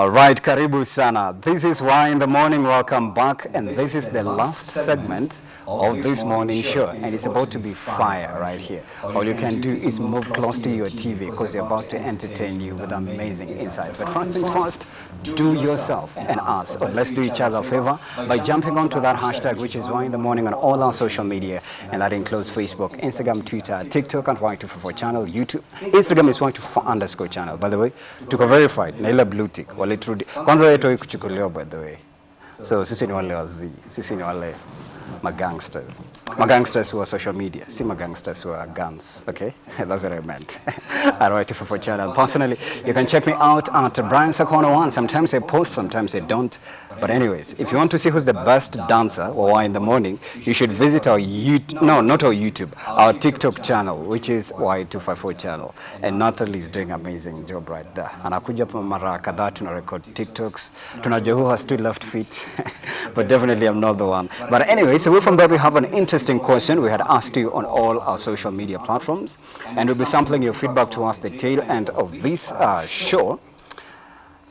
All right, karibu sana. This is Why in the Morning. Welcome back. And this is the last segment of this morning show. And it's about to be fire right here. All you can do is move close to your TV because they're about to entertain you with amazing insights. But first things first, do yourself and us, let's do each other a favor by jumping onto that hashtag, which is Why in the Morning on all our social media. And that includes Facebook, Instagram, Twitter, TikTok, and Y244 channel, YouTube. Instagram is Y244 underscore channel. By the way, tuko verified na ile blue tick waliturudi kwanza by the way so sisi ni wale wazii sisi ni wale magangsters. Magangsters wa social media. Si magangsters wa guns. Okay? That's what i meant. At Y244 channel personally you can check me out at Brian Sakona one sometimes i post sometimes i don't but anyways if you want to see who's the best dancer or why in the morning you should visit our YouTube no not our YouTube our TikTok channel which is Y254 channel. And Natalie is doing amazing job right there. Anakuja mara kadhaa tuna record TikToks. Tunajua who has two left feet but definitely I'm not the one. But anyways away from that we have an interesting question we had asked you on all our social media platforms. And we'll be sampling your feedback to us the tail end of this uh, show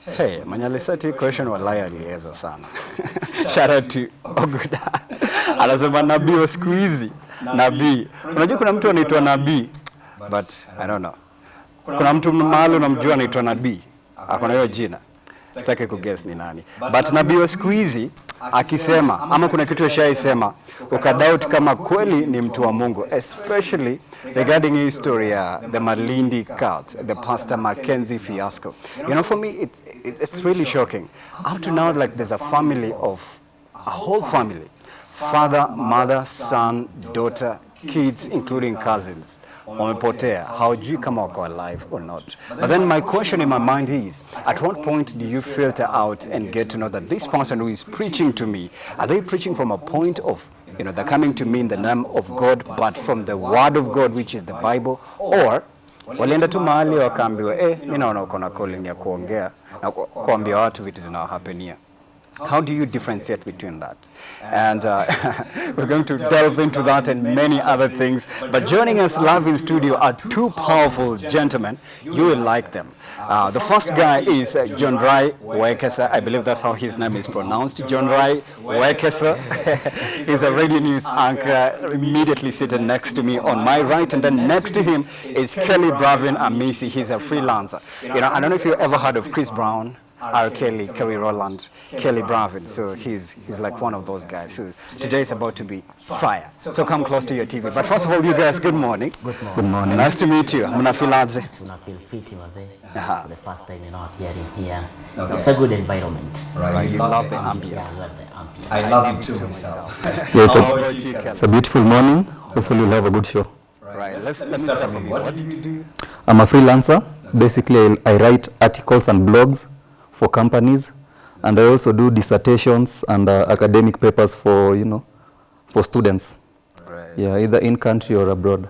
Hey, Manyalisati question walai aliweza sana. Shout out to Oguda. Anasema nabii wa siku hizi. Nabii. Unajua kuna mtu anaitwa nabii but I don't know. Kuna mtu mahali unamjua anaitwa nabii. Akona hiyo jina. Sitaki kuguess ni nani. But nabii wa siku hizi akisema ama kuna kitu ashaisema ukadoubt kama kweli ni mtu wa Mungu especially regarding hii story ya the Malindi cult, the Pastor Mackenzie fiasco. You know, for me, it's, it's really shocking. Up to now, like there's a family of, a whole family, father, mother, son, daughter, kids, including cousins wamepotea. Hawajui kama wako alive or not. But then my question in my mind is at what point do you filter out and get to know that this person who is preaching to me are they preaching from a point of you know they're coming to me in the name of God but from the word of God which is the Bible? Or walienda tu mahali wakaambiwa eh mimi naona uko na calling ya kuongea na kuambia watu vitu zinawahapenia How do you differentiate between that? And uh, we're going to delve into that and many other things. But joining us live in studio are two powerful gentlemen. You will like them. Uh, the first guy is uh, John Rai Wekesa. I believe that's how his name is pronounced. John Rai Wekesa. He's a radio news anchor immediately sitting next to me on my right. And then next to him is Kelly Bravin Amisi. He's a freelancer. You know, I don't know if you ever heard of Chris Brown. R. Kelly, Kerry Rowland, Kelly Bravin. So he's he's like one of those guys. So today is about to be fire. So come close to your TV. But first of all, you guys, good morning. Good morning. Good morning. Nice to meet you. Mnafilaje? Tuna feel eh? fit mazee. Uh-huh. For the first time you know appearing here. It's a good environment. Right, you love the Yeah, I ambience. love the ambience. I love it too myself. Yeah, it's, a, about you, Kelly? it's a beautiful morning. Hopefully, you'll have a good show. Right. Let's let me start from. What do you do? I'm a freelancer. Basically, I, I write articles and blogs for companies, and I also do dissertations and uh, academic papers for you know for students. Right. Yeah, either in country or abroad.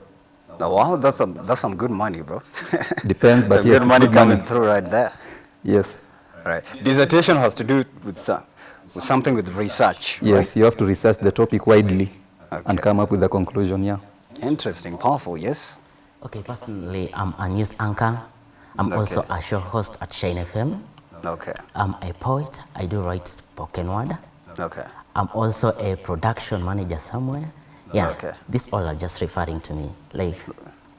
Oh, wow, that's some that's some good money, bro. Depends, but some yes, good money good coming money. through right there. Yes, Right. Dissertation has to do with some, with something with research. yes, you have to research the topic widely Okay. and come up with a conclusion. Yeah. Interesting, powerful. Yes. Okay, personally, I'm a news anchor. I'm also a show host at Shine FM. Okay. I'm a poet. I do write spoken word. Okay. I'm also a production manager somewhere. Yeah, Okay. these all are just referring to me. Like,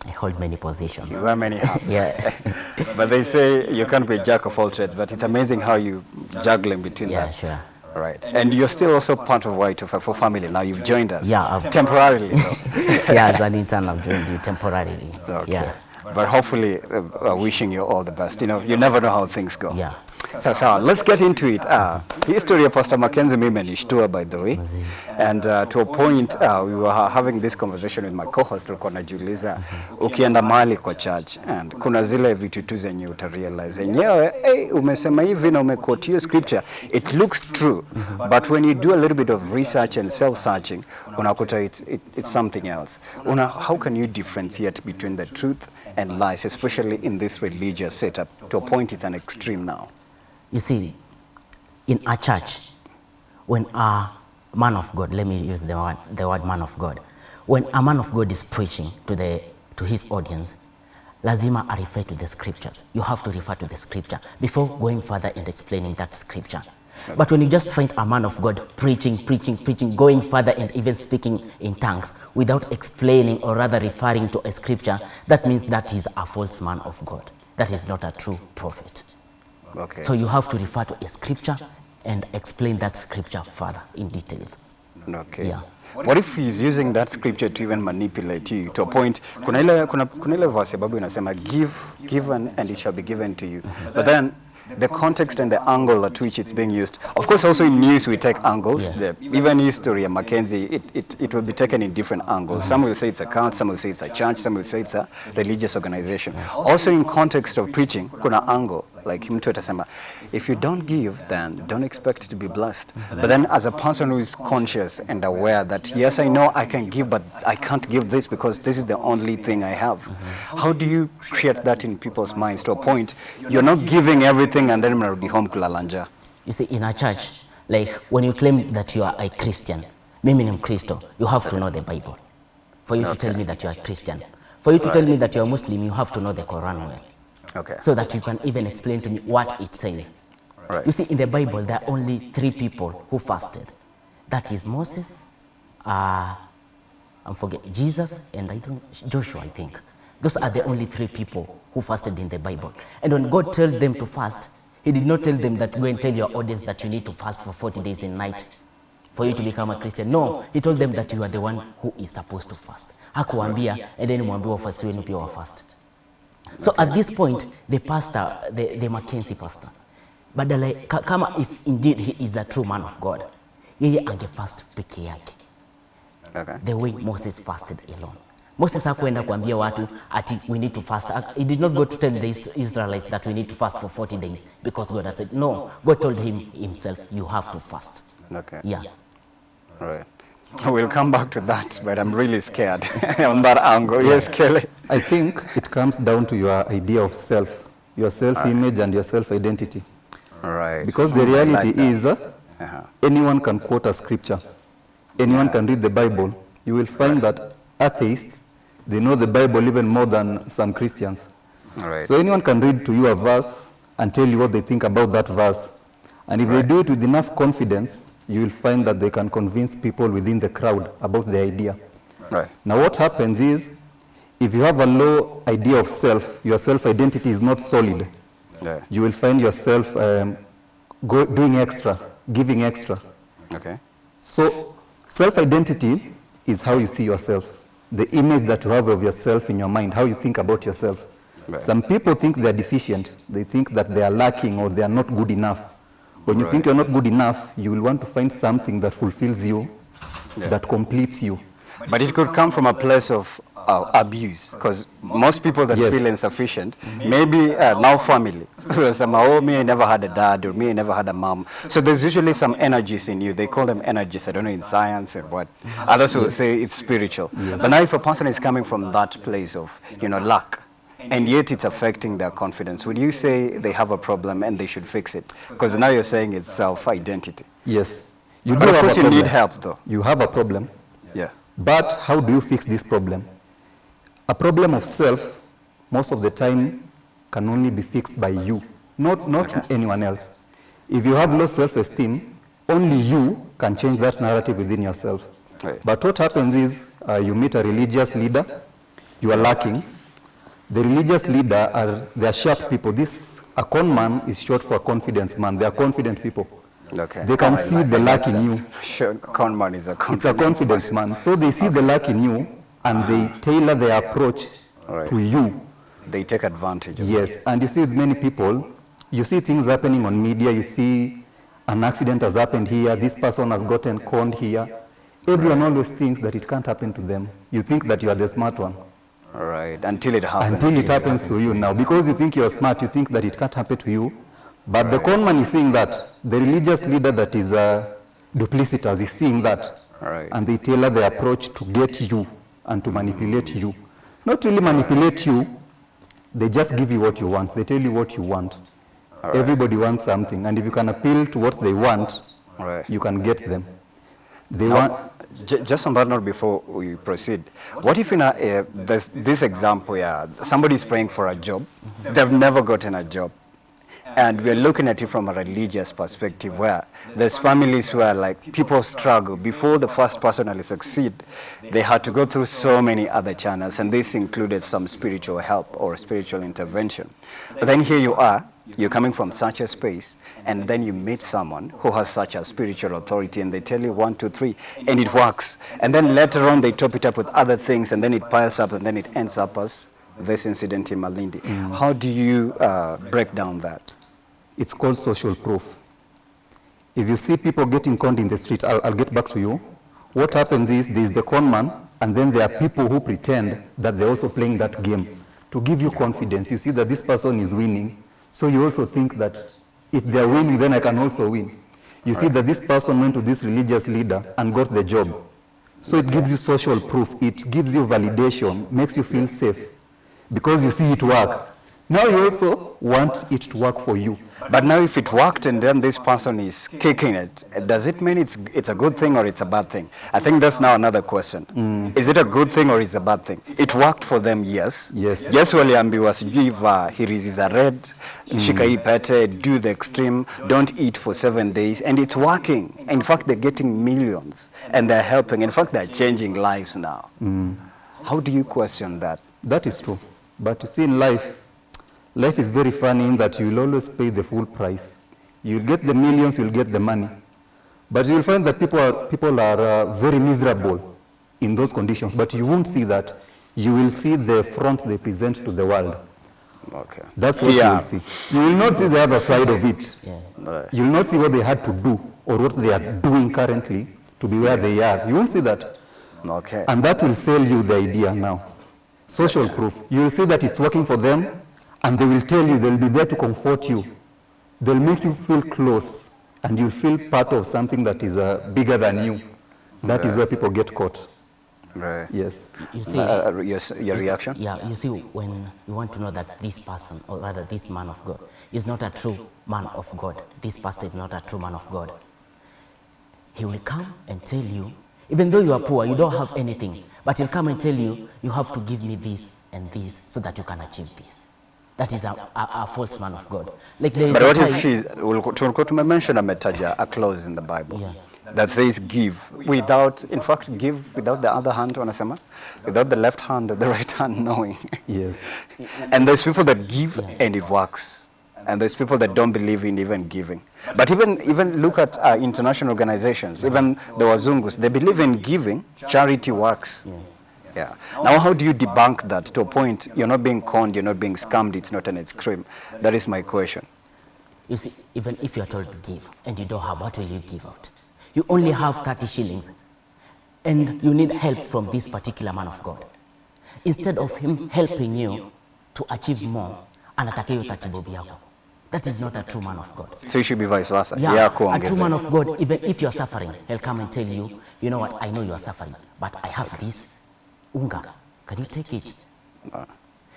I hold many positions. You wear many hats. Yeah, but they say you can't be a jack of all trades, but it's amazing how you juggle in between yeah, that. sure. Right. And you're still also part of Y254 family. Now you've joined us. Yeah, I've- Temporarily, yeah, as an intern, I've joined you temporarily. Okay. Yeah, But hopefully, uh, uh, wishing you all the best. You know, you never know how things go. yeah. So, sawa, let's get into it. Uh, history of Pastor Mackenzie mimi imenishtua by the way. And uh, to a point uh, we were having this conversation with my co-host tulikuwa najiuliza ukienda mahali kwa church and kuna zile vitu tu zenye utarealize yenyewe hey, umesema hivi na umequote scripture it looks true but when you do a little bit of research and self searching unakuta it's, it, it's something else. Una, how can you differentiate between the truth and lies especially in this religious setup to a point it's an extreme now? You see, in a church, when a man of God, let me use the word, the word man of God, when a man of God is preaching to, the, to his audience, lazima I refer to the scriptures. You have to refer to the scripture before going further and explaining that scripture. But when you just find a man of God preaching, preaching, preaching, going further and even speaking in tongues without explaining or rather referring to a scripture, that means that is a false man of God. That is not a true prophet. Okay. So you have to refer to a scripture and explain that scripture further in details. Okay. Yeah. What if he's using that scripture to even manipulate you to a point kuna ile kuna, kuna ile verse ya inasema give given and it shall be given to you. But then the context and the angle at which it's being used. Of course also in news we take angles. The, even history of Mackenzie it, it, it will be taken in different angles. Some will say it's a cult, some will say it's a church, some will say it's a religious organization. Also in context of preaching kuna angle like mtu atasema if you don't give then don't expect to be blessed but then as a person who is conscious and aware that yes i know i can give but i can't give this because this is the only thing i have how do you create that in people's minds to a point you're not giving everything and then mnarudi home kulalanja You see, in a church, like when you claim that you are a Christian, mimi ni Mkristo, you have to know the Bible. For you to tell me that you are a Christian. For you to tell me that you are Muslim, you have to know the Quran well. Okay So that you can even explain to me what it says. Right. You see, in the Bible, there are only three people who fasted. That is Moses, uh, I'm forget Jesus, and I don't, Joshua, I think. Those are the only three people who fasted in the Bible. And when God told them to fast, He did not tell them that go and tell your audience that you need to fast for 40 days and night for you to become a Christian. No, He told them that you are the one who is supposed to fast. Hakuambia, and then mwambie wafuasi wenu pia wafast. So at this point, the pastor, the, the Mackenzie pastor, badala ka, kama if indeed he is a true man of God, yeye angefast peke yake okay the way Moses fasted alone. Moses hakuenda kuambia watu ati we need to fast. He did not go to tell the Israelites that we need to fast for 40 days because God has said, no, God told him himself, you have to fast. okay Yeah. right we'll come back to that but i'm really scared on that angle yes kelly I think it comes down to your idea of self, your self-image and your self-identity. right Because the like reality that. is, uh, Uh-huh. anyone can quote a scripture, anyone can read the Bible. You will find that atheists, they know the Bible even more than some Christians. Right. So anyone can read to you a verse and tell you what they think about that verse. And if they do it with enough confidence, you will find that they can convince people within the crowd about the idea. right Now what happens is, if you have a low idea of self, your self-identity is not solid, yeah you will find yourself um, go, doing extra, giving extra. okay So self-identity is how you see yourself, the image that you have of yourself in your mind, how you think about yourself. Right. Some people think they are deficient. They think that they are lacking or they are not good enough. When you think you're not good enough, you will want to find something that fulfills you, that completes you. But it could come from a place of uh, abuse, because most people that Yes. feel insufficient, maybe uh, now family, some, oh, me, I never had a dad, or me, I never had a mom. So there's usually some energies in you. They call them energies. I don't know in science or what. Others will say it's spiritual. But now if a person is coming from that place of, you know, lack, and yet it's affecting their confidence, would you say they have a problem and they should fix it? Because now you're saying it's self-identity. Yes. You But of course you need help, though. You have a problem. Yeah. But how do you fix this problem? A problem of self, most of the time, can only be fixed by you, not, not anyone else. If you have low self-esteem, only you can change that narrative within yourself. Right. But what happens is, uh, you meet a religious leader, you are lacking. The religious leader are, they are sharp people. This, a con man is short for a confidence man. They are confident people. Okay. They can Oh, see like- the lack in you. Sure, con man is a confidence, It's a confidence. confidence man. So they see the lack in you and they ah. tailor their approach Alright. to you. They take advantage of Yes. And you see many people, you see things happening on media, you see an accident has happened here, this person has gotten conned here. Everyone always thinks that it can't happen to them. You think that you are the smart one. All right, until it happens. Until it happens to you now. Because you think you're smart, you think that it can't happen to you. But the con man is seeing that. The religious leader that is uh, duplicitous is seeing that. Right. And they tailor their approach to get you and to manipulate you. Not really manipulate you, they just give you what you want. They tell you what you want. Everybody wants something. And if you can appeal to what they want, Right. you can get them. They want, just on that note before we proceed, what if in a, uh, there's this example, yeah, somebody's praying for a job, they've never gotten a job, and we're looking at it from a religious perspective where there's families where like people struggle before the first person succeed, they had to go through so many other channels, and this included some spiritual help or spiritual intervention. But then here you are, you're coming from such a space, and then you meet someone who has such a spiritual authority, and they tell you one, two, three, and it works. And then later on, they top it up with other things, and then it piles up, and then it ends up as this incident in Malindi. How do you uh, break down that? it's called social proof. If you see people getting conned in the street, I'll, I'll get back to you. What happens is there's the con man, and then there are people who pretend that they're also playing that game to give you confidence. You see that this person is winning, so you also think that if they're winning, then I can also win. You see that this person went to this religious leader and got the job. So it gives you social proof, it gives you validation, makes you feel safe because you see it work. Now you also want it to work for you. But now if it worked and then this person is kicking it, does it mean it's, it's a good thing or it's a bad thing? I think that's now another question. Mm. Is it a good thing or is it a bad thing? It worked for them, yes. Yes. Yes, waliambiwa uh, sijui va hirizi za red, mm. shika hii pete, do the extreme, don't eat for seven days, and it's working. In fact, they're getting millions and they're helping. In fact, they're changing lives now. Mm. How do you question that? That is true. But you see, in life, life is very funny in that you'll always pay the full price. You'll get the millions, you'll get the money. But you'll find that people are, people are uh, very miserable in those conditions. But you won't see that. You will see the front they present to the world. Okay. That's what you will see. You will not see the other side of it. Right. You will not see what they had to do or what they are doing currently to be where they are. You won't see that. Okay. And that will sell you the idea now. Social proof. You will see that it's working for them, and they will tell you, they'll be there to comfort you. They'll make you feel close, and you'll feel part of something that is uh, bigger than you. That is where people get caught. Right. Yes. You see, Uh, your, your reaction? Yeah, you see, when you want to know that this person, or rather this man of God, is not a true man of God, this pastor is not a true man of God, he will come and tell you, even though you are poor, you don't have anything, but he'll come and tell you, you have to give me this and this so that you can achieve this. That is a, a, a false man of God. Like there is But a what if time- she's, tulikuwa tumemention mention a metaja, a clause in the Bible Yeah. that says give without, in fact, give without the other hand, wanasema? Without the left hand or the right hand knowing. Yes. and there's people that give and it works. And there's people that don't believe in even giving. But even, even look at uh, international organizations, even the Wazungus, they believe in giving, charity works. Yeah. Now, how do you debunk that to a point you're not being conned, you're not being scammed, it's not an ice cream? That is my question. You see, even if you are told to give and you don't have, what will you give out? You only have 30 shillings and you need help from this particular man of God. Instead of him helping you to achieve more, anataka hiyo 30 bob yako. That is not a true man of God. So it should be vice versa. Yeah, Yeah, a true man of God, even if you are suffering, he'll come and tell you, you know what, I know you are suffering, but I have this unga. Can you take it?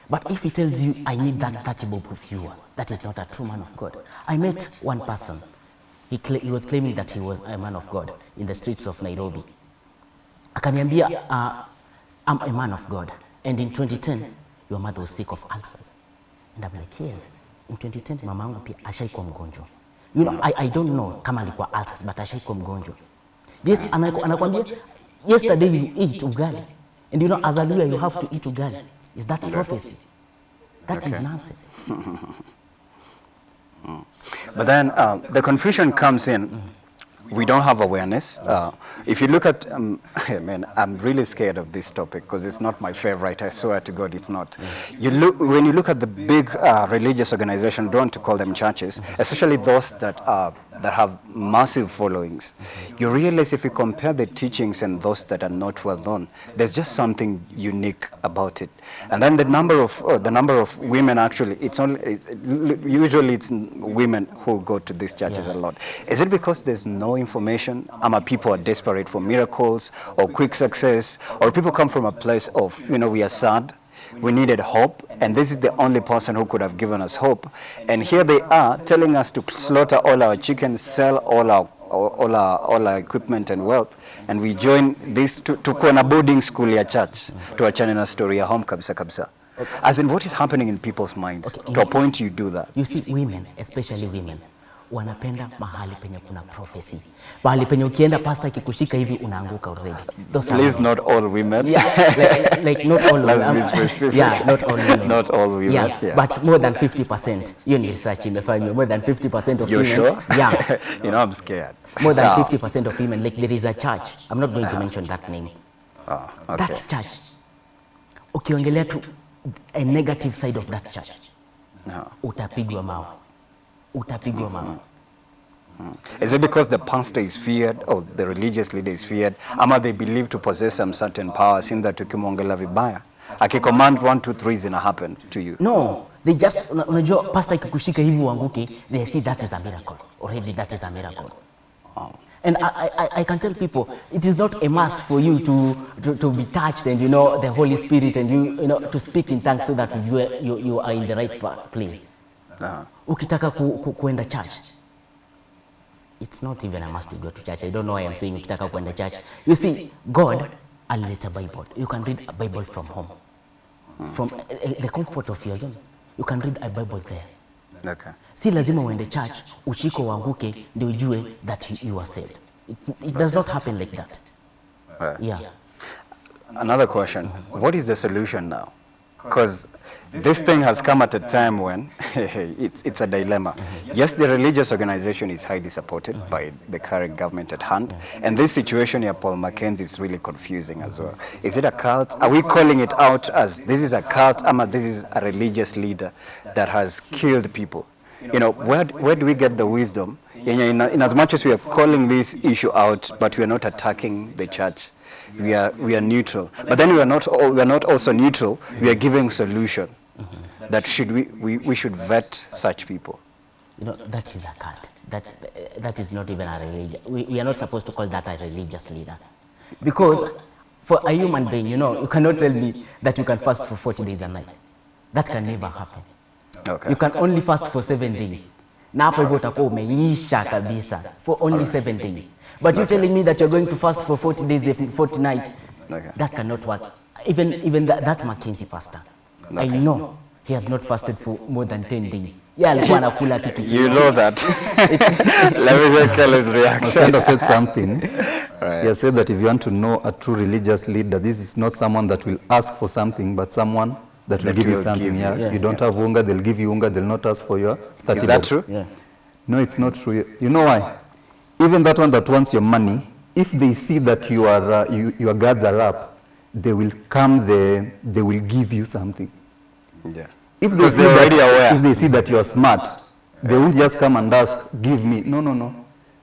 But if he tells you, I need that 30 bob of yours, that is not a true man of God. I met one person. He, cl he was claiming that he was a man of God in the streets of Nairobi. Akaniambia, uh, I'm a man of God. And in 2010, your mother was sick of ulcers. And I'm like, yes. In 2010, mama yangu pia ashaikuwa mgonjwa. You know, I, I don't know kama alikuwa ulcers, but ashaikuwa mgonjwa. Yes, anakuambia, yesterday you ate ugali. And you know, as a leader, you have to eat ugali. Is that prophecy? That is nonsense. But then uh, the confusion comes in. We don't have awareness. Uh, if you look at, um, man, I'm really scared of this topic because it's not my favorite. I swear to God, it's not. You look when you look at the big uh, religious organizations, don't to call them churches, especially those that are that have massive followings. You realize if you compare the teachings and those that are not well known, there's just something unique about it. And then the number of uh, the number of women actually, it's only it's, usually it's women who go to these churches a lot. Is it because there's no information? Ama people are desperate for miracles or quick success, or people come from a place of you know we are sad. We needed hope, and this is the only person who could have given us hope. And here they are telling us to slaughter all our chickens, sell all our all, our, all our equipment and wealth. And we join this to, tukuwe na boarding school ya church. To tuachane na story a home kabisa kabisa. As in what is happening in people's minds Okay, to a point you do that? You see, women, especially women, wanapenda mahali penye kuna prophecy. Mahali penye ukienda pasta akikushika hivi unaanguka already. Those are not all women yeah, like, like not all Let's women. be specific. Yeah, not all women. Not all women, Yeah, yeah. but more than 50%. Hiyo ni research imefanywa. More than 50% of you're women. sure Yeah. you know i'm scared More than Sawa. 50% of women. Like there is a church. I'm not going to mention that name. Ah, okay. That church. Ukiongelea tu a negative side of that church. No. Utapigwa mawe. Utapigwa mawe. Mm-hmm. Mm-hmm. Is it because the pastor is feared or the religious leader is feared ama they believe to possess some certain power in that ukimwongela vibaya akicommand 1 2 3 zina happen to you No, they just una- unajua pastor ikikushika hivi uanguke, they see that is a miracle. Already that is a miracle. Oh. And I, I, I can tell people it is not a must for you to, to, to be touched and you know the Holy Spirit and you, you know to speak in tongues so that you, you, you are in the right place. Uh, Ukitaka ku, ku, kuenda church, it's not even a must to go to church. I don't know why I'm saying ukitaka kuenda church. You see, God alileta Bible. You can read a Bible from home, from uh, uh, the comfort of your zone. You can read a Bible there. okay Si lazima uende church ushiko uanguke ndio ujue that you, you are saved. It, it does not happen like that. right. Yeah. another question what is the solution now because this thing has come at a time when it's, it's a dilemma. Yes, the religious organization is highly supported by the current government at hand, and this situation here, Paul Mackenzie, is really confusing as well. Is it a cult? Are we calling it out as this is a cult, ama this is a religious leader that has killed people? You know, where, where do we get the wisdom? In, in, in as much as we are calling this issue out, but we are not attacking the church we are we are neutral but then we are not al- we are not also neutral we are giving solution that should we, we we should vet such people You know, that is a cult. That, uh, that is not even a religion. We, we are not supposed to call that a religious leader. Because for a human being, you know, you cannot tell me that you can fast for 40 days a night. That can never happen. okay You can only fast for seven days. Na hapo hivyo utakuwa umeisha kabisa for only seven days. But you're telling me that you're going to fast for 40 days, every 40 night, Okay. that cannot work. Even, even that, that Mackenzie pastor, I know he has not fasted for more than 10 days. Yeah, alikuwa anakula kitu you know that let me hear Kelly's reaction Kind said something. Right. He has said that if you want to know a true religious leader, this is not someone that will ask for something, but someone that will That give you something. give yeah. you. You don't have unga, they'll give you unga, they'll not ask for your 30 is that bob. true Yeah. No, it's not true. You know why? Even that one that wants your money, if they see that you are, uh, you, your guards are up, they will come there, they will give you something. yeah If they Because see they're that- aware. If they see that you are smart, they will just come and ask, give me. No, no, no.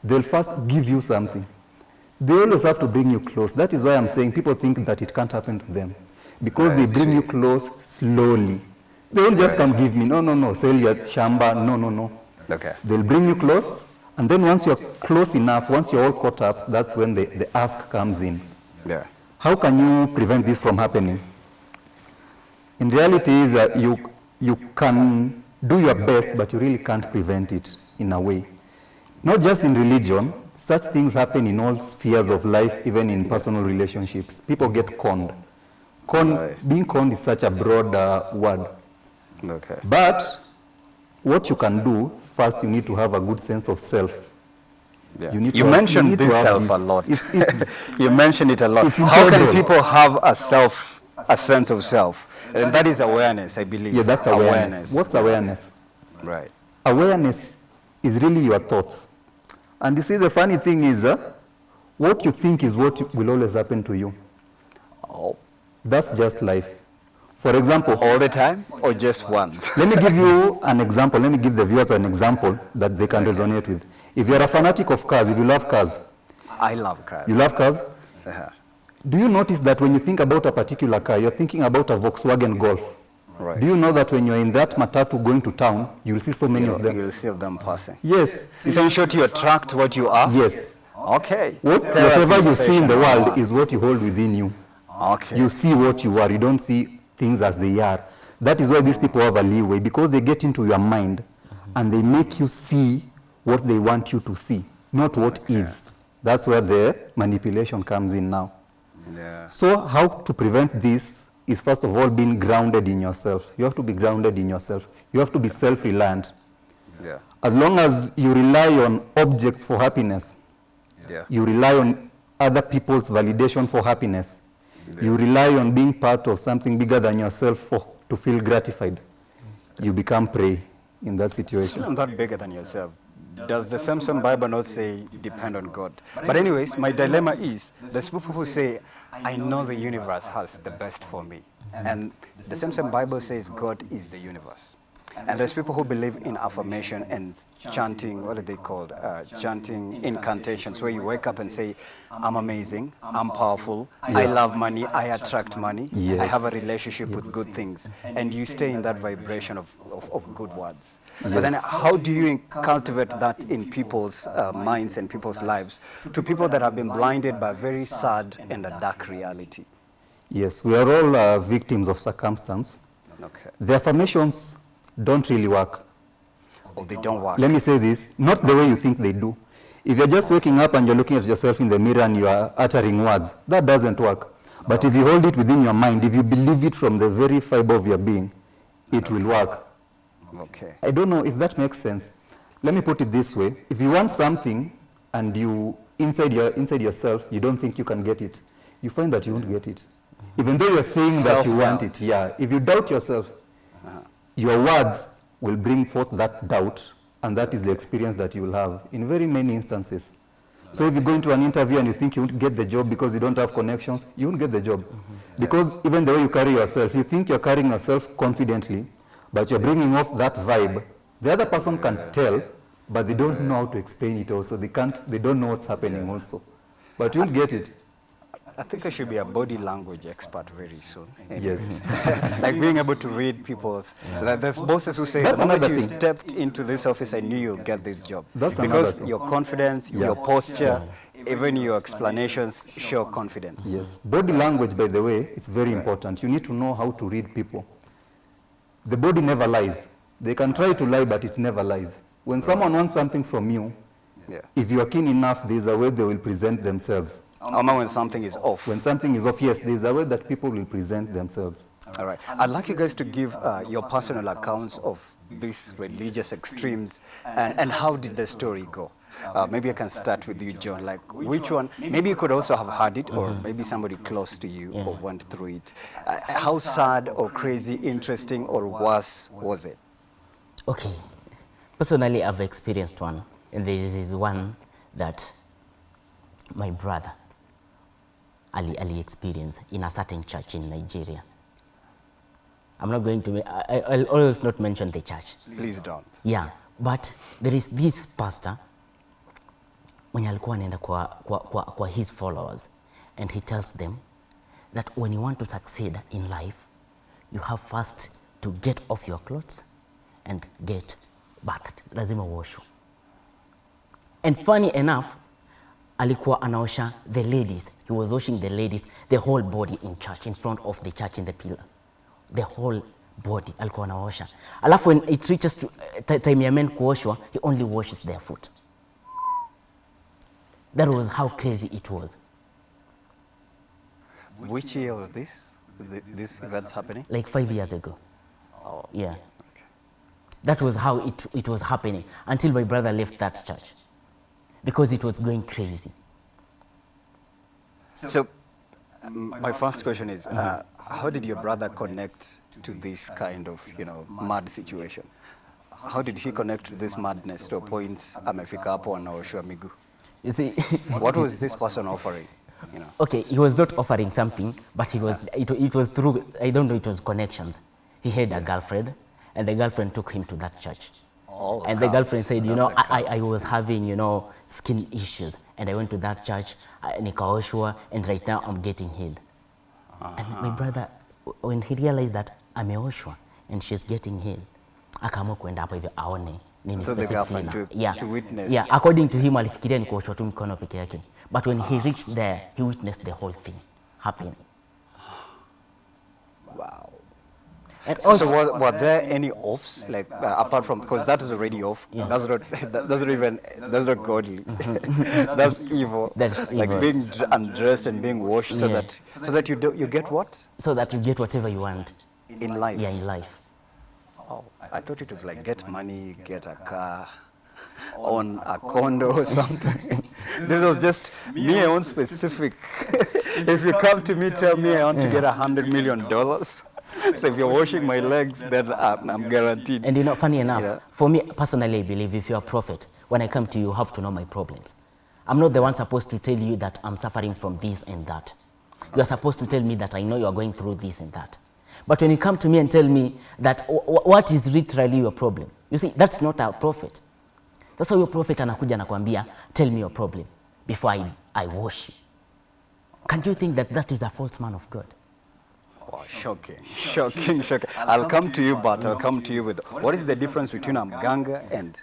They'll first give you something. They always have to bring you close. That is why I'm saying people think that it can't happen to them. Because they bring you close slowly. They won't just come give me. No, no, no. Sell your shamba. No, no, no. okay They'll bring you close. And then once you're close enough, once you're all caught up, that's when the, the ask comes in. yeah How can you prevent this from happening? In reality is that you, you can do your best, but you really can't prevent it in a way. Not just in religion, such things happen in all spheres of life, even in personal relationships. People get conned. Con, Being conned is such a broad uh, word. okay But what you can do, first you need to have a good sense of self. yeah. You need you have- mentioned you need to this self this. a lot It's- it's- you mentioned it a lot how can people have a self a sense of self and that is awareness i believe Yeah, that's awareness. What's awareness? right awareness is really your thoughts. And you see, the funny thing is, uh, what you think is what will always happen to you. oh, That's just life. For example, all the time or just once let me give you an example. Let me give the viewers an example that they can resonate with. If you're a fanatic of cars, if you love cars, i love cars you love cars, Uh-huh. do you notice that when you think about a particular car, you're thinking about a Volkswagen Golf? Right. Do you know that when you're in that matatu going to town, you will see so many of You'll, them? you'll see of them passing. Yes, So in short, you attract what you are? yes. Okay. What, whatever you see in the world is what you hold within you. Okay. You see what you are. You don't see things as they are. That is why these people have a leeway because they get into your mind and they make you see what they want you to see. not what is. That's where the manipulation comes in now. Yeah. So how to prevent this is first of all being grounded in yourself. You have to be grounded in yourself. You have to be self-reliant. Yeah. As long as you rely on objects for happiness, Yeah. you rely on other people's validation for happiness, you rely on being part of something bigger than yourself for, to feel gratified, you become prey in that situation. Still not bigger than yourself. Does the Samson Bible not say depend on God? But anyways, my dilemma is there's people who say, I know the universe has the best for me. And the Samson Bible says God is the universe. And there's people who believe in affirmation and chanting, what are they called? Uh, chanting incantations, where you wake up and say, I'm amazing, I'm powerful, I love money, I attract money, I have a relationship with good things. And you stay in that vibration of, of, of good words. But then how do you cultivate that in people's uh, minds and people's lives to people that have been blinded by a very sad and a dark reality? Yes, we are all uh, victims of circumstance. Okay. The affirmations don't really work. Or they don't work. Let me say this, not the way you think they do. If you're just waking up and you're looking at yourself in the mirror and you are uttering words, that doesn't work. But if you hold it within your mind, if you believe it from the very fiber of your being, it will work. Okay. I don't know if that makes sense. Let me put it this way. If you want something and you, inside, your, inside yourself, you don't think you can get it, you find that you won't get it. Even though you're saying that you want it, yeah. If you doubt yourself, your words will bring forth that doubt, and that is the experience that you will have in very many instances. So if you go into an interview and you think you won't get the job because you don't have connections, you won't get the job. Because even the way you carry yourself, you think you're carrying yourself confidently, but you're bringing off that vibe. The other person can tell, but they don't know how to explain it also. They can't, they don't know what's happening also. But you won't get it. I think I should be a body language expert very soon. Yes. like being able to read people's. Like there's bosses who say, That's the moment you thing. stepped into this office, I knew you'll get this job. That's because your confidence, your posture, even your explanations show confidence. Yes. Body language, by the way, is very important. You need to know how to read people. The body never lies. They can try to lie, but it never lies. When someone wants something from you, Yeah. if you are keen enough, there's a way they will present themselves. Alma when something is off. When something is off, yes, there's a way that people will present themselves. All right. I'd like you guys to give uh, your personal accounts of these religious extremes and, and how did the story go? Uh, maybe I can start with you, John. Like, which one? Maybe you could also have heard it, or maybe somebody close to you or went through it. Uh, how sad or crazy, interesting or worse was it? Okay. Personally, I've experienced one, and there is one that my brother Ali Ali experience in a certain church in Nigeria. I'm not going to. I, I- I'll always not mention the church. Please don't. Yeah, but there is this pastor mwenye alikuwa anaenda kwa, kwa, kwa, kwa his followers and he tells them that when you want to succeed in life, you have first to get off your clothes and get bathed. Lazima uoshwe. And funny enough, alikuwa anaosha the ladies. He was washing the ladies, the whole body in church, in front of the church in the pillar. The whole body alikuwa anaosha. Alafu when it reaches to uh, time ya men kuoshwa, he only washes their foot. That was how crazy it was. Which year was this? Th- This event's happening? Like five years ago. Oh, Yeah. That was how it, it was happening until my brother left that church because it was going crazy. So, um, my first question is, uh, how did your brother connect to this kind of, you know, mad situation? How did he connect to this madness to a point amefika hapo anaoshwa miguu? You see, What was this person offering? You know, okay, he was not offering something, but he was, it, it was through, I don't know, it was connections. He had a girlfriend, and the girlfriend took him to that church. Oh, and the girlfriend said, you That's know, I was having, you know, skin issues, and I went to that church, uh, nikaoshwa, and right now I'm getting healed. Uh -huh. And my brother, when he realized that ameoshwa and she's getting healed, akaamua kuenda hapo hivyo aone nini So specifically to- yeah. to witness. Yeah, according to him alifikiria ni kuoshwa tu mkono peke yake. But when he reached there, he witnessed the whole thing happening. wow. And So, so were, were there any offs like uh, apart from because that is already off? That's not that, that's not even that's not godly. that's evil. That's like evil. being undressed and being washed so Yeah. that so that you do you get what so that you get whatever you want in life. yeah, in life. Oh, I thought it was like get money, get a car, own a condo or something. this was just me own specific. if you come to me, tell me I want to get a hundred million dollars. So if you're washing my legs, then I'm, I'm guaranteed. And you know, funny enough, Yeah. for me personally, I believe if you're a prophet, when I come to you, you have to know my problems. I'm not the one supposed to tell you that I'm suffering from this and that. You are supposed to tell me that I know you are going through this and that. But when you come to me and tell me that wh- wh- what is literally your problem, you see, that's not a prophet. Sasa huyo prophet anakuja anakwambia, tell me your problem before I, I wash you. Can you think that that is a false man of God? Wow, shocking, shocking, shocking. I'll come to you, but I'll come to you with what is the difference between a mganga and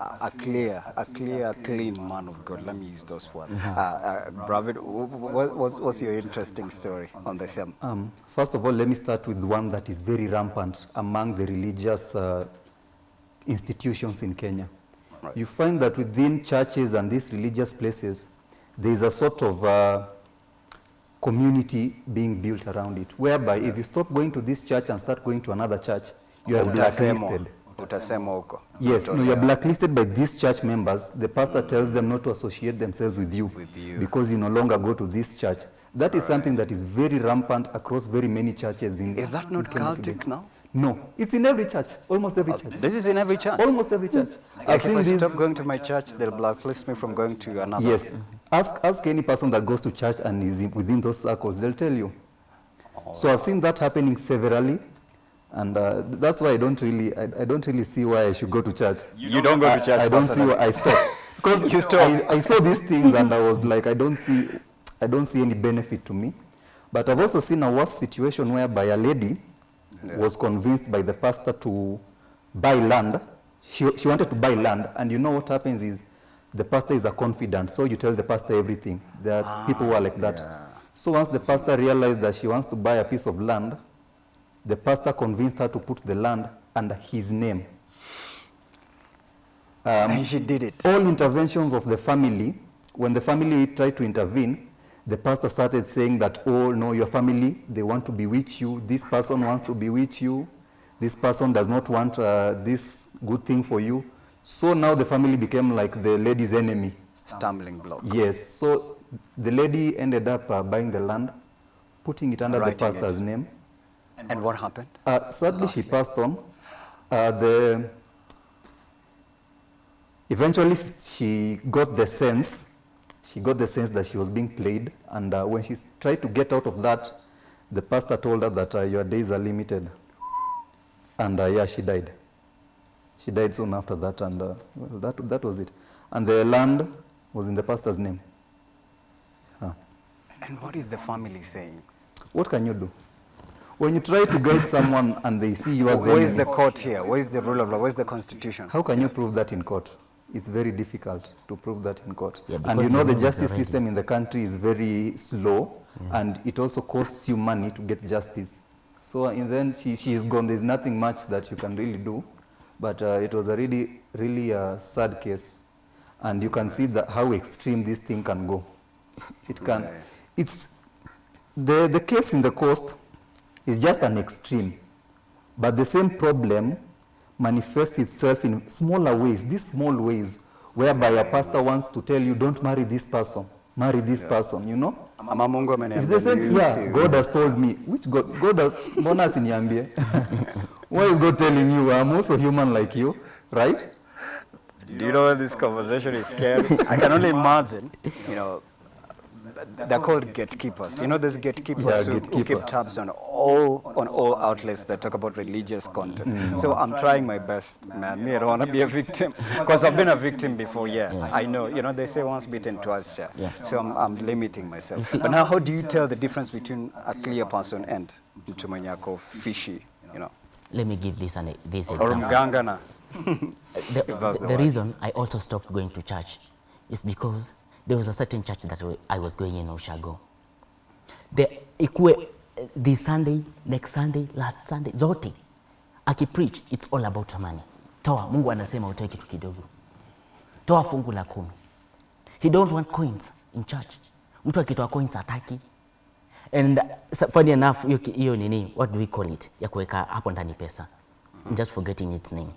a, a clear, a clear, clean man of God? Let me use those words. Uh, uh, Bravid, wh- wh- what's, what's your interesting story on the same? Um, first of all, let me start with one that is very rampant among the religious uh, institutions in Kenya. Right. You find that within churches and these religious places, there is a sort of uh, community being built around it, whereby if you stop going to this church and start going to another church, you are blacklisted. utasemwa huko. Yes, no, you're blacklisted by these church members. The pastor tells them not to associate themselves with you, With you. because you no longer go to this church. That is something that is very rampant across very many churches in. Is that not cultic now? No, it's in every church, almost every oh, church. This is in every church. Almost every church. Like I've if I stop going to my church, they'll blacklist me from going to another. Yes, ask ask any person that goes to church and is within those circles, they'll tell you. So I've seen that happening severally, and uh, that's why I don't really I, I don't really see why I should go to church. You don't go to church I, don't see why I stopped because You. I, I saw these things and I was like I don't see I don't see any benefit to me. But I've also seen a worse situation whereby a lady was convinced by the pastor to buy land. She, she wanted to buy land, and you know what happens is the pastor is a confidant, so you tell the pastor everything. There are people who are like that. So once the pastor realized that she wants to buy a piece of land, the pastor convinced her to put the land under his name. and she did it. All interventions of the family, when the family tried to intervene, the pastor started saying that, oh, no, your family, they want to bewitch you. This person wants to bewitch you. This person does not want uh, this good thing for you. So now the family became like the lady's enemy. Stumbling block. Yes. So the lady ended up uh, buying the land, putting it under Writing the it. pastor's name. And what happened? Uh, sadly, she passed on. Uh, the eventually, she got the sense. She got the sense that she was being played, and uh, when she tried to get out of that, the pastor told her that uh, your days are limited. And uh, yeah, she died. She died soon after that, and uh, well, that that was it. And the land was in the pastor's name. Huh. And what is the family saying? What can you do? When you try to guide someone and they see you as the Where is the court here? Where is the rule of law? Where is the constitution? How can you prove that in court? It's very difficult to prove that in court. Yeah, and because you know the the law is justice system in the country is very slow and it also costs you money to get justice. So in the end, she, she is gone. There's nothing much that you can really do. But uh, it was a really, really uh, sad case. And you can see that how extreme this thing can go. It can. It's the, the case in the coast is just an extreme. But the same problem manifests itself in smaller ways, these small ways, whereby a pastor wants to tell you, don't marry this person, marry this person, you know? It's the same, yeah. God has told me. Which God? God has, mbona asiniambie? Why is God telling you, I'm also human like you, right? Do you know when this conversation is scary? I can only imagine, you know, they're called gatekeepers. You know, there's gatekeepers Yeah, who, who keep tabs on all on all outlets that talk about religious content. Mm. So I'm trying my best, man. Me, I don't want to be a victim because I've been a victim before. Yeah, I know. You know, they say once bitten, twice shy. Yeah. So I'm, I'm limiting myself. But now, how do you tell the difference between a clear person and mtu mwenye ako fishy? You know, Let me give this, an, this example. mganga na the, the, the reason I also stopped going to church is because there was a certain church that I was going in oshago The ikue this Sunday, next Sunday, last Sunday, zote akipreach, it's all about money. Toa, Mungu anasema utoe kitu kidogo, toa fungu la kumi. He don't want coins in church. Mtu akitoa coins hataki. And funny enough, hiyo nini, what do we call it, ya kuweka hapo ndani pesa. I'm just forgetting its name.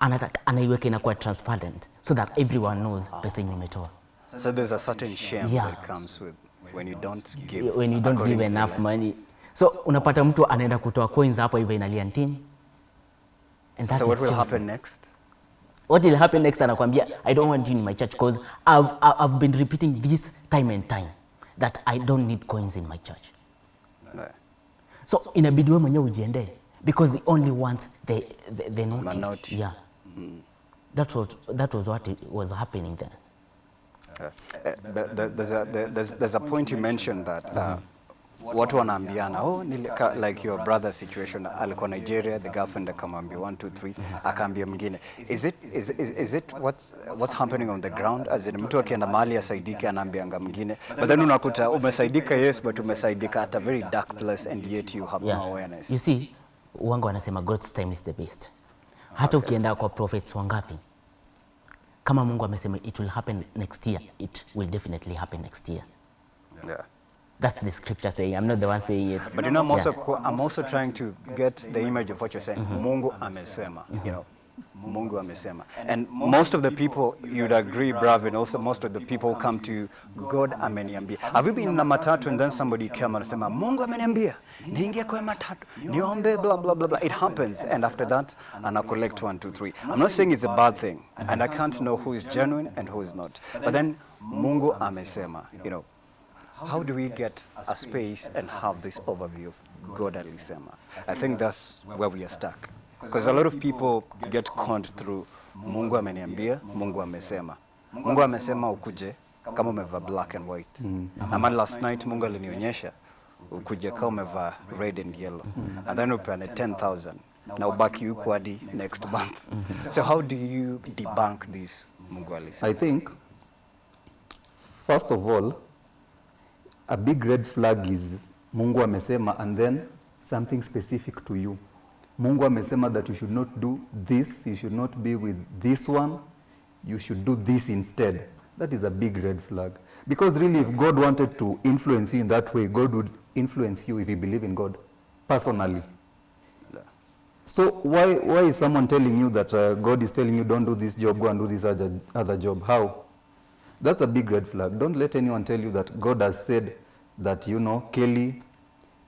Anataka anaiweka inakuwa transparent so that everyone knows pesa yenye umetoa. So there's a certain shame Yeah. that comes with when you don't give. when you don't give enough money. So unapata mtu anaenda kutoa coins hapo hivyo inalia ntini. And that So what will shame. happen next? What will happen next anakwambia I don't want you in my church because I've, I've been repeating this time and time that I don't need coins in my church. No. So inabidi wewe mwenyewe ujiendee because the only ones the, the, the notice. Manoti. Yeah. That was, that was what was happening there. Uh, the- there's, a, there's, there's a point you mentioned that uh, watu wanaambiana oh, nilika, like your brother situation alikuwa Nigeria the girlfriend akamwambia 1 2 3 akaambia mwingine is it, is, is, is it what's, what's happening on the ground as in mtu akienda mahali asaidike anaambianga mwingine but then unakuta umesaidika yes but umesaidika at a very dark place and yet you have yeah. no awareness You see, wangu wanasema God's time is the best. Hata ukienda kwa prophets wangapi, kama Mungu amesema it will happen next year, it will definitely happen next year. yeah. That's the scripture saying. I'm not the one saying it. But you know, I'm also, Yeah. I'm also trying to get the image of what you're saying. Mungu amesema, you know. Mungu amesema. And most of the people, you'd agree, Bravin, also most of the people come to God ameniambia. Have you been in a matatu and then somebody came and said, Mungu ameniambia, niingie kwa matatu, niombe, blah, blah, blah, blah. It happens. And after that, and I collect one, two, three. I'm not saying it's a bad thing. And I can't know who is genuine and who is not. But then, Mungu amesema, you know. How do we get a space and have this overview of God alisema? I think that's where we are stuck. Because a lot of people get conned through Mungu ameniambia, Mungu amesema. Mungu amesema ukuje kama umevaa black and white. Ama last night Mungu alinionyesha ukuje kama umevaa red and yellow. And then upeane 10,000 na ubaki huko hadi next month. So how do you debunk this Mungu alisema? I think, first of all, a big red flag is Mungu amesema and then something specific to you. Mungu amesema that you should not do this, you should not be with this one, you should do this instead. That is a big red flag. Because really, if God wanted to influence you in that way, God would influence you if you believe in God personally. So why, why is someone telling you that uh, God is telling you don't do this job, go and do this other, other job? How? That's a big red flag. Don't let anyone tell you that God has said that, you know, Kelly,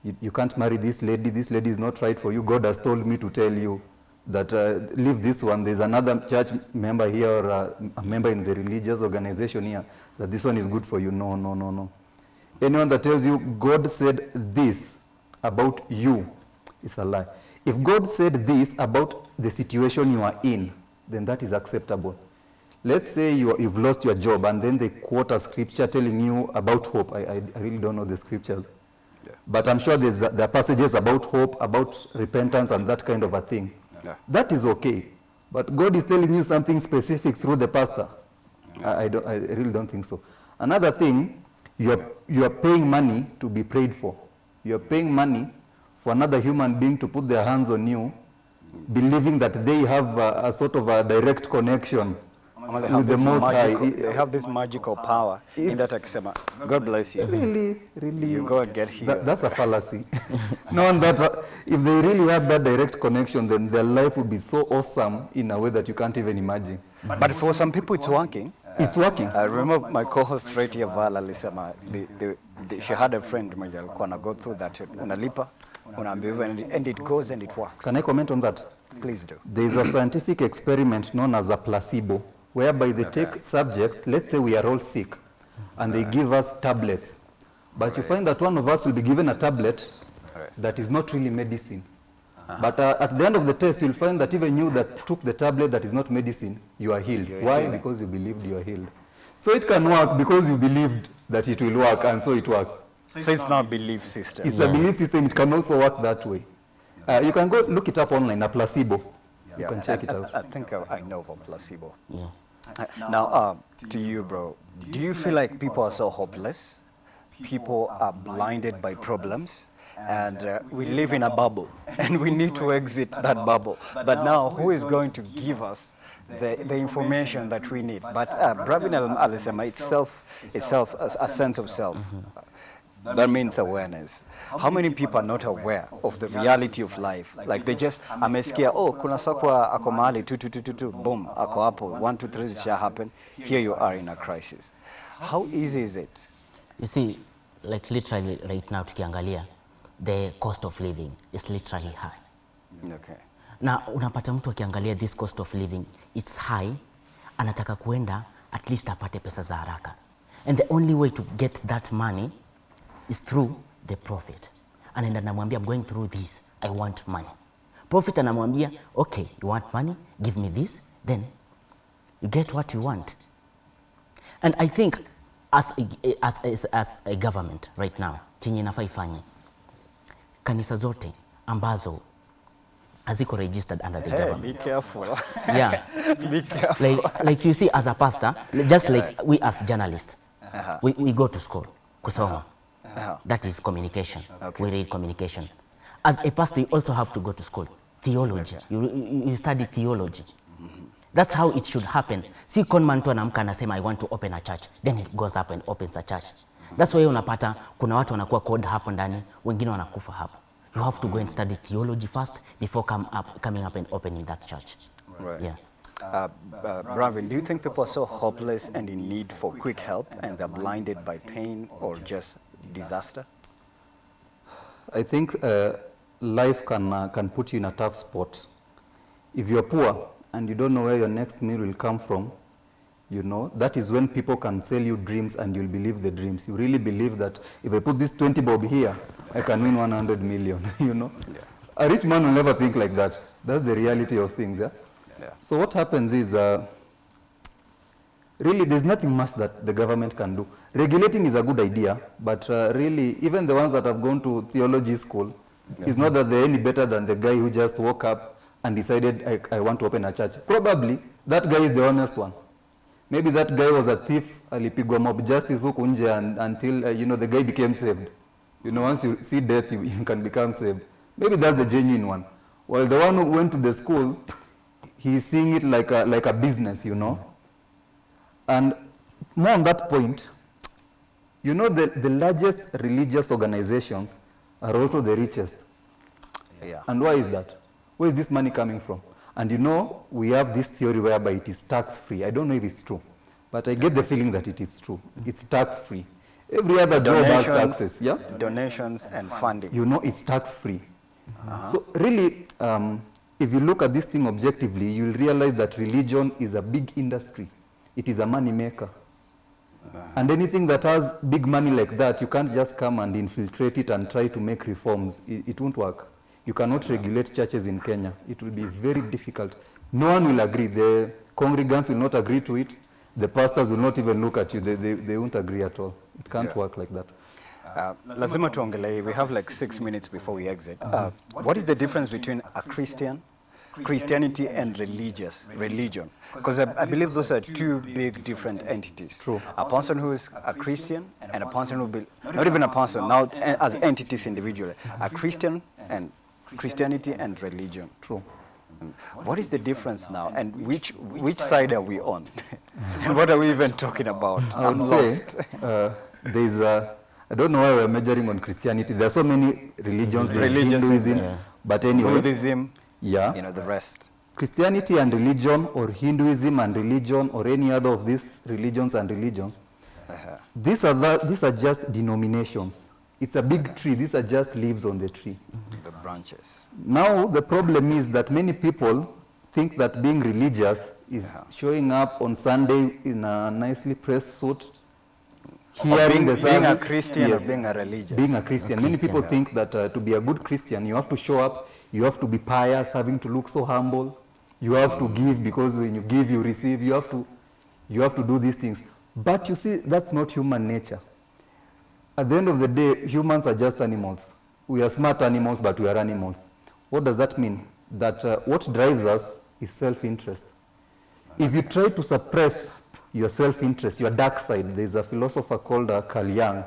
you, you can't marry this lady, this lady is not right for you. God has told me to tell you that uh, leave this one. There's another church member here or uh, a member in the religious organization here that this one is good for you. No, no, no, no. Anyone that tells you God said this about you is a lie. If God said this about the situation you are in, then that is acceptable. Let's say you, you've lost your job and then they quote a scripture telling you about hope. I, I, I really don't know the scriptures. But I'm sure there's, there are passages about hope, about repentance and that kind of a thing. Yeah. That is okay. But God is telling you something specific through the pastor. I, I, don't, I really don't think so. Another thing, you are, you are paying money to be prayed for. You are paying money for another human being to put their hands on you, believing that they have a, a sort of a direct connection Ama they have, the magical, they have this magical power in that akisema, God bless you. Really, really. You go and get healed. That, that's a fallacy. Knowing that uh, if they really had that direct connection, then their life would be so awesome in a way that you can't even imagine. But but for some people it's working. It's working. I remember my co-host right here Val alisema the, the, the, she had a friend mwenye alikuwa na go through that unalipa unaambiwa, and, and it goes and it works. Can I comment on that? Please do. There is a scientific experiment known as a placebo, whereby they take subjects, let's say we are all sick, and they give us tablets. But you find that one of us will be given a tablet that is not really medicine. But uh, at the end of the test, you'll find that even you that took the tablet that is not medicine, you are healed. You're Why? healing. Because you believed you are healed. So it can work because you believed that it will work, and so it works. So it's not a belief system. It's a belief system, it can also work that way. Uh, you can go look it up online, a placebo. You can check I, it out. I, I think I, I know of a placebo. Yeah. Uh, Now, uh, to you, bro, do you feel like people are so hopeless? People are blinded by problems, and uh, we live in a bubble and we need to exit that bubble. But now, who is going to give us the, the information that we need? But uh, Bravin al- alisema itself, itself a, a sense of self. That that means awareness. How many people are not aware of the reality of life? Like they just amesikia, oh, kuna sakwa ako mahali tu tu tu tu tu, boom, ako hapo, one two three, this shall happen. Here you are in a crisis. How easy is it? You see, like literally right now tukiangalia, the cost of living is literally high. Okay. na unapata mtu akiangalia this cost of living it's high, anataka kuenda at least apate pesa za haraka, and the only way to get that money is through the prophet. Anaenda namwambia I'm going through this, I want money. Prophet anamwambia okay, you want money, give me this, then you get what you want. And I think as a, as, as, as a government right now chenye inafaa ifanye kanisa zote ambazo haziko registered under the hey, government be careful. yeah be careful. like, like you see as a pastor just like we as journalists uh -huh. we, we go to school kusoma Uh-huh. that is communication. Okay. we read communication. As a pastor you also have to go to school. Theology. You, you, you study theology. That's how it should happen. Si conman tu anaamka anasema i want to open a church. Then he goes up and opens a church. That's why unapata kuna watu wanakuwa called hapo ndani wengine wanakufa hapo. You have to go and study theology first before come up, coming up and opening that church. Right. yeah. Uh, uh, Bravin, do you think people are so hopeless and in need for quick help and they're blinded by pain or just disaster? I think uh, life can, uh, can put you in a tough spot. If you're poor and you don't know where your next meal will come from, you know, that is when people can sell you dreams and you'll believe the dreams. You really believe that if I put this 20 bob here, I can win 100 million, you know. A rich man will never think like that. That's the reality of things, yeah? Yeah. So what happens is, uh, really there's nothing much that the government can do. Regulating is a good idea, but uh, really even the ones that have gone to theology school, it's not that they're any better than the guy who just woke up and decided, I, I want to open a church. Probably that guy is the honest one. Maybe that guy was a thief, alipigwa mob justice huku nje and, until, uh, you know, the guy became saved. You know, once you see death, you, you can become saved. Maybe that's the genuine one. While the one who went to the school, he's seeing it like a, like a business, you know. And more on that point, you know, the, the largest religious organizations are also the richest. Yeah. And why is that? Where is this money coming from? And you know, we have this theory whereby it is tax-free. I don't know if it's true, but I get the feeling that it is true. It's tax-free. Every other job has taxes, yeah? donations and funding. you know it's tax-free. So really, um, if you look at this thing objectively, you'll realize that religion is a big industry. It is a money maker. And anything that has big money like that, you can't just come and infiltrate it and try to make reforms. It, it won't work. You cannot regulate churches in Kenya. It will be very difficult. No one will agree. The congregants will not agree to it. The pastors will not even look at you. They, they, they won't agree at all. It can't Yeah. work like that. Uh, lazima tuongelee, we have like six minutes before we exit. Uh, what is the difference between a Christian, Christianity and religious, religion? Because I, I believe those are two big different entities. True. A person who is a Christian and a person who be, not even a person, now eh, as entities individually, a Christian and Christianity and religion. True. What is the difference now and which, which side are we on? and what are we even talking about? I I'm lost. uh, there's a, I don't know why we're measuring on Christianity. There are so many religions, Religions, Hinduism, yeah. but anyway, Buddhism, yeah, you know, the rest. Christianity and religion or Hinduism and religion or any other of these religions and religions, these, are the, these are just denominations. It's a big tree. These are just leaves on the tree. The branches. Now, the problem is that many people think that being religious is showing up on Sunday in a nicely pressed suit, hearing being, the being a. Christian Yes. or being a religious. Being a Christian. Many Christian, people yeah. think that uh, to be a good Christian, you have to show up, you have to be pious, having to look so humble, you have to give because when you give, you receive, you have to, you have to do these things. But you see, that's not human nature. At the end of the day, humans are just animals. We are smart animals, but we are animals. What does that mean? That uh, what drives us is self-interest. If you try to suppress your self-interest, your dark side, there's a philosopher called uh, Carl Jung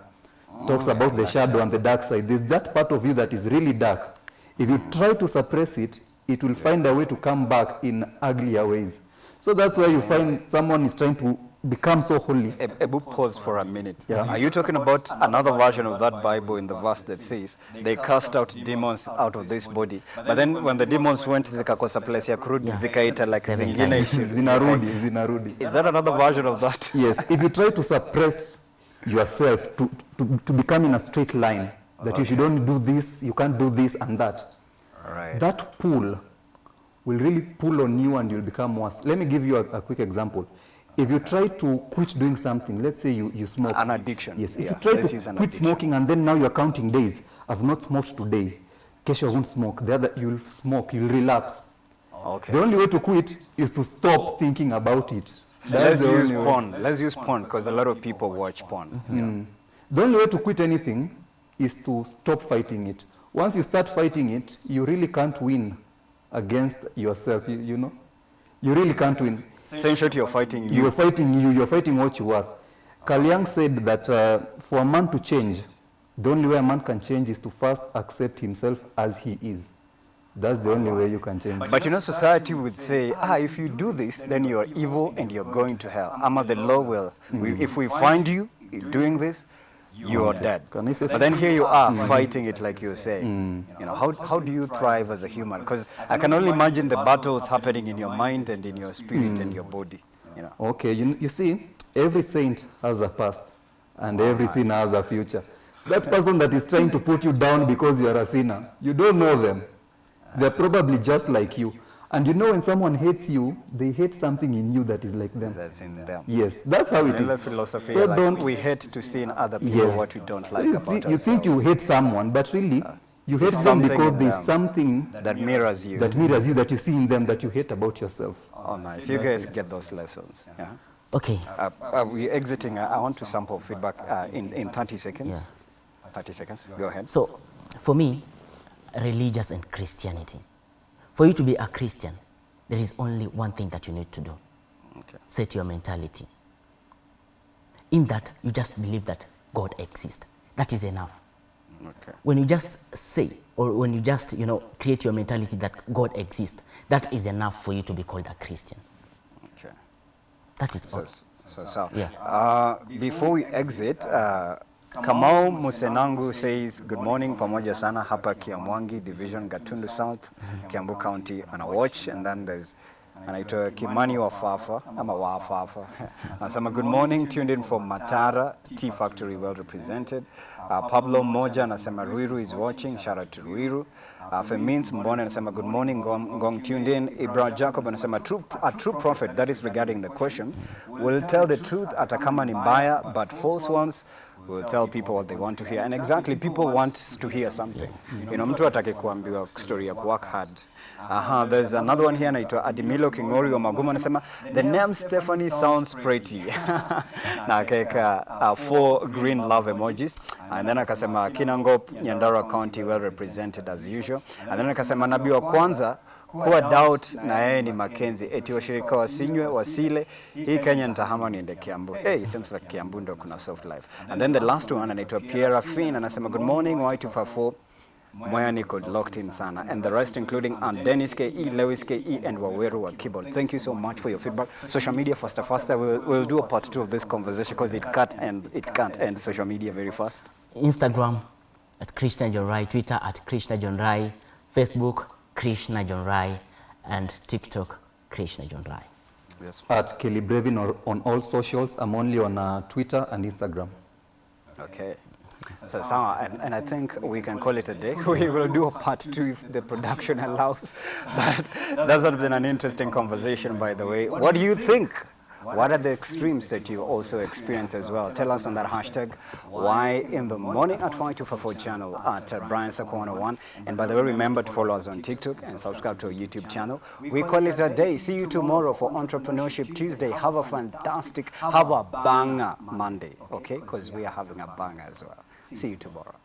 talks about the shadow and the dark side. There's that part of you that is really dark. If you try to suppress it, it will find a way to come back in uglier ways. So that's why you find someone is trying to become so holy. A, Ebu, pause for a minute. Yeah. Are you talking about another version of that Bible in the verse that says they cast out demons out of this body, but then when the demons went zikakosa place ya kurudi zikaita like zingine. Zinarudi, zinarudi. Is that another version of that? Yes, if you try to suppress yourself to, to, to become in a straight line, that if you should only do this, you can't do this and that, Right. that pull will really pull on you and you'll become worse. Let me give you a, a quick example. If you try to quit doing something, let's say you, you smoke. An addiction. Yes, if Yeah, you try let's to quit addiction. smoking and then now you're counting days, I've not smoked today, kesho I won't smoke, the other you'll smoke, you'll relapse. Okay. The only way to quit is to stop thinking about it. Let's use way. porn. Let's use porn because a lot of people watch porn. Mm. The only way to quit anything is to stop fighting it. Once you start fighting it, you really can't win against yourself, you, you know? You really can't win. So in short, you're fighting you. You're fighting you, you're fighting what you are. Carl Jung said that uh, for a man to change, the only way a man can change is to first accept himself as he is. That's the only way you can change. But you know, society would say, ah, if you do this, then you're evil and you're going to hell. Ama the law will. We, if we find you doing this, you're dead. Can I say But then here you are fighting it like you're saying. Mm. You know, how, how do you thrive as a human? Because I can only imagine the battles happening in your mind and in your spirit and mm. your body. You know. Okay, you, you see, every saint has a past and every sinner has a future. That person that is trying to put you down because you are a sinner, you don't know them. They're probably just like you. And you know when someone hates you, they hate something in you that is like them. That's in them. Yes, that's how it Vanilla is. philosophy, So like don't, we hate to see in other people yes. what we don't So like you, about thi- you think you hate someone, but really you hate There's them because in there's something That mirrors you. that mirrors you that you see in them that you hate about yourself. Oh, nice. You guys get those lessons. Yeah. Okay. Uh, uh, we're exiting. Uh, I want to sample feedback uh, in, in 30 seconds. Yeah. 30 seconds. Go ahead. So, for me, religious and Christianity. For you to be a Christian, there is only one thing that you need to do Okay. set your mentality. In that, you just believe that God exists. That is enough. Okay. When you just say, or when you just, you know, create your mentality that God exists, that is enough for you to be called a Christian. Okay. That is So, all. so, so Yeah. uh, before we exit, uh, Kamau Musenangu says good morning pamoja sana hapa Kiamwangi Division Gatundu South, Kiambu County ana watch and then there's anaitwa Kimani wa Fafa ama wa Fafa anasema good morning tuned in from Matara Tea Factory well represented. Uh, Pablo Moja anasema Ruiru is watching shout out to Ruiru. Uh, Femins Mbone anasema good morning Gong, Gong tuned in. Ibra Jacob anasema true, a true prophet that is regarding the question will tell the truth hata kama ni mbaya but false ones will tell people what they want to hear. And exactly people want to hear something. You know mtu atake kuambiwa story ya work hard Aha, there's another one here anaitwa Adimilo Kingori wa magumu anasema the name Stephanie sounds pretty. Na akaweka uh, four green love emojis. And then akasema Kinangop Nyandarua County well represented as usual. And then akasema nabii wa kwanza kuwa doubt na yeye ni Makenzi, eti washirika wasinywe wasile hii Kenya nitahama niende Kiambu hey, seems like Kiambu ndo kuna soft life and then the last one anaitwa Pierre Fin anasema good morning Y254 Moya niko locked in sana and the rest including and Dennis KE, Lewis KE and Waweru wa keyboard. Thank you so much for your feedback. Social media faster faster. We'll, we'll do a part two of this conversation because it can't and it can't end social media very fast. Instagram at Krishna John Rai, Twitter at Krishna John Rai, Facebook Krishna John Rai, and TikTok Krishna John Rai. Yes. At Kelly Bravin or on all socials, I'm only on uh, Twitter and Instagram. Okay. So, Sama, and, and I think we can call it a day. We will do a part two if the production allows. But that's not been an interesting conversation, by the way. What do you think? What are the extremes that you also experience as well? Tell us on that hashtag, why in the morning at Y244 channel at uh, Brian Sako101. And by the way, remember to follow us on TikTok and subscribe to our YouTube channel. We call it a day. See you tomorrow for Entrepreneurship Tuesday. Have a fantastic, have a banger Monday, okay? Because we are having a banger as well. See you tomorrow.